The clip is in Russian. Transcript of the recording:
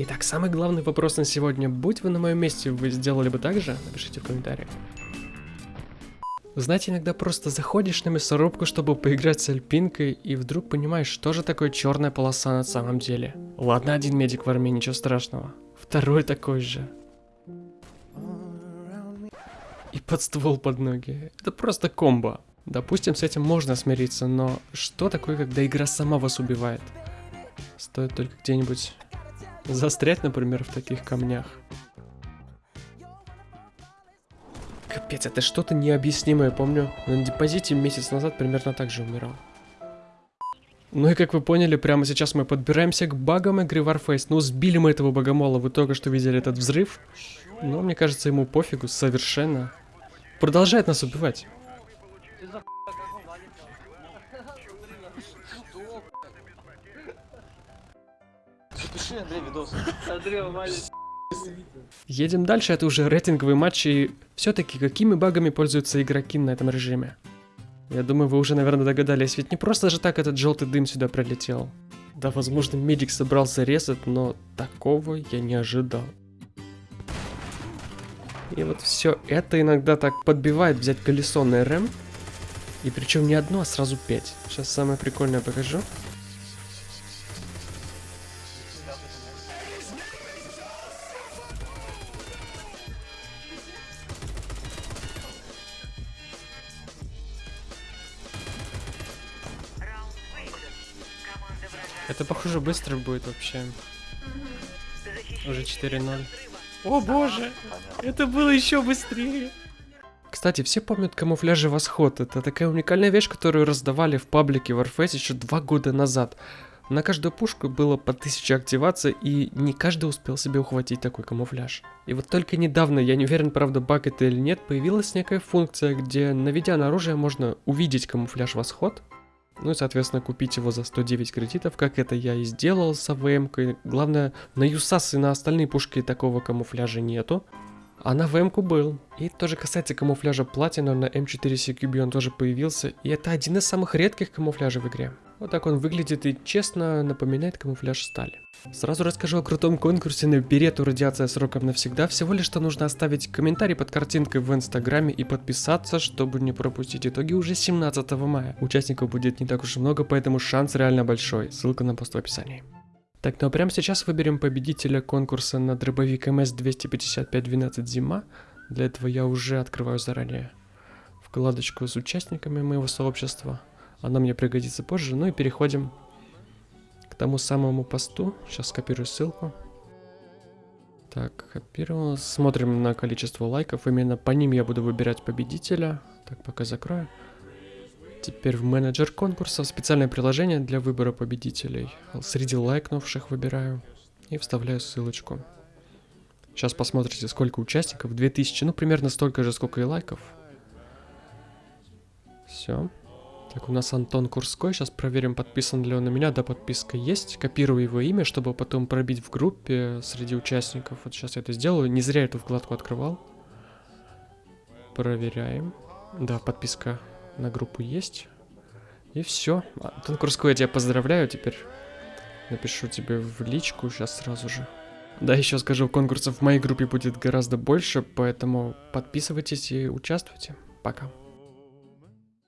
Итак, самый главный вопрос на сегодня. Будь вы на моем месте, вы сделали бы так же? Напишите в комментариях. Знаете, иногда просто заходишь на мясорубку, чтобы поиграть с альпинкой, и вдруг понимаешь, что же такое черная полоса на самом деле. Ладно, один медик в армии, ничего страшного. Второй такой же. И под ствол под ноги. Это просто комбо. Допустим, с этим можно смириться, но что такое, когда игра сама вас убивает? Стоит только где-нибудь застрять, например, в таких камнях. Капец, это что-то необъяснимое, помню. На депозите месяц назад примерно так же умирал. Ну и как вы поняли, прямо сейчас мы подбираемся к багам игры Warface. Ну, сбили мы этого богомола, вы только что видели этот взрыв. Но мне кажется, ему пофигу, совершенно. Продолжает нас убивать. Запиши, Андрей, видос. Андрей, валит. Едем дальше, это уже рейтинговый матч, и все-таки какими багами пользуются игроки на этом режиме? Я думаю, вы уже, наверное, догадались, ведь не просто же так этот желтый дым сюда прилетел. Да, возможно, медик собрался резать, но такого я не ожидал. И вот все это иногда так подбивает взять колесо на РМ. И причем не одно, а сразу пять. Сейчас самое прикольное покажу. Это, похоже, быстро будет вообще. Уже 4-0. О боже, это было еще быстрее. Кстати, все помнят камуфляжи Восход. Это такая уникальная вещь, которую раздавали в паблике Warface еще два года назад. На каждую пушку было по 1000 активаций, и не каждый успел себе ухватить такой камуфляж. И вот только недавно, я не уверен, правда, баг это или нет, появилась некая функция, где, наведя на оружие, можно увидеть камуфляж Восход, ну и, соответственно, купить его за 109 кредитов, как это я и сделал с АВМ. -кой. Главное, на ЮСАС и на остальные пушки такого камуфляжа нету. А на ВМ был. И тоже касается камуфляжа платина, на М4 CQB он тоже появился. И это один из самых редких камуфляжей в игре. Вот так он выглядит и честно напоминает камуфляж стали. Сразу расскажу о крутом конкурсе на берету радиация сроком навсегда. Всего лишь что нужно оставить комментарий под картинкой в инстаграме и подписаться, чтобы не пропустить итоги уже 17 мая. Участников будет не так уж и много, поэтому шанс реально большой. Ссылка на пост в описании. Так, ну а прямо сейчас выберем победителя конкурса на дробовик МС-255-12 «Зима». Для этого я уже открываю заранее вкладочку с участниками моего сообщества. Она мне пригодится позже. Ну и переходим к тому самому посту. Сейчас скопирую ссылку. Так, копировал. Смотрим на количество лайков. Именно по ним я буду выбирать победителя. Так, пока закрою. Теперь в менеджер конкурсов специальное приложение для выбора победителей. Среди лайкнувших выбираю и вставляю ссылочку. Сейчас посмотрите, сколько участников. 2000, ну примерно столько же, сколько и лайков. Все. Так, у нас Антон Курской. Сейчас проверим, подписан ли он на меня. Да, подписка есть. Копирую его имя, чтобы потом пробить в группе среди участников. Вот сейчас я это сделаю. Не зря эту вкладку открывал. Проверяем. Да, подписка на группу есть. И все. Антон Курской, я тебя поздравляю теперь. Напишу тебе в личку сейчас сразу же. Да, еще скажу, конкурсов в моей группе будет гораздо больше, поэтому подписывайтесь и участвуйте. Пока.